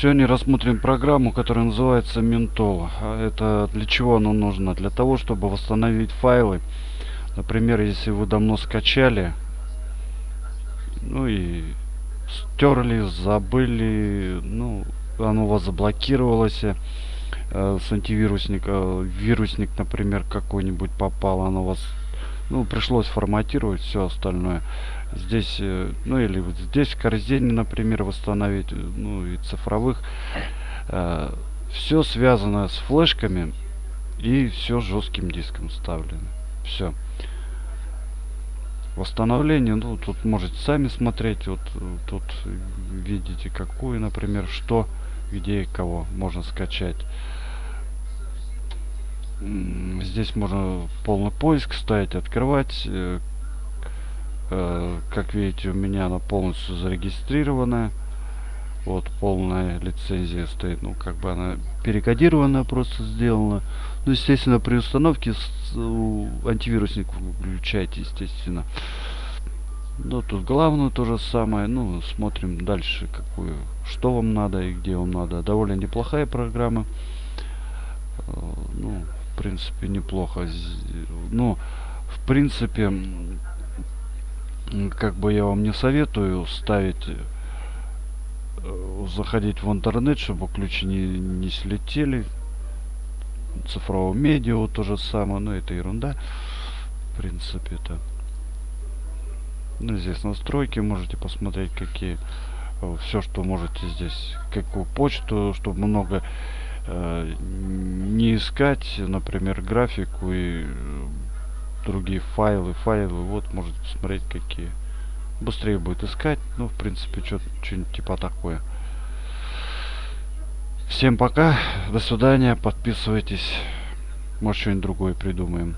Сегодня рассмотрим программу, которая называется Mentol. А Это для чего оно нужно? Для того, чтобы восстановить файлы. Например, если вы давно скачали, ну и стерли, забыли, ну, оно у вас заблокировалось, э, с антивирусника, вирусник, например, какой-нибудь попал, оно у вас, ну, пришлось форматировать все остальное. Здесь, э, ну, или вот здесь в корзине, например, восстановить, э, ну, и цифровых. Э, все связано с флешками и все жестким диском вставлено. Все. Восстановление, ну, тут можете сами смотреть, вот тут видите, какую, например, что, где и кого можно скачать. Здесь можно полный поиск ставить, открывать. Э, э, как видите, у меня она полностью зарегистрированная. Вот полная лицензия стоит, ну как бы она перекодированная просто сделана. Ну естественно при установке антивирусник включайте естественно. Ну тут главное то же самое. Ну смотрим дальше какую, что вам надо и где вам надо. Довольно неплохая программа. Э, ну принципе неплохо. Ну в принципе как бы я вам не советую ставить Э, заходить в интернет, чтобы ключи не, не слетели. Цифрового медиа то же самое, но это ерунда. В принципе, это. Ну, здесь настройки можете посмотреть, какие. Э, Все, что можете здесь. Какую почту, чтобы много не искать, например, графику и э, другие файлы, файлы. Вот можете посмотреть, какие быстрее будет искать. Ну, в принципе, что-нибудь типа такое. Всем пока, до свидания, подписывайтесь. Может, что-нибудь другое придумаем.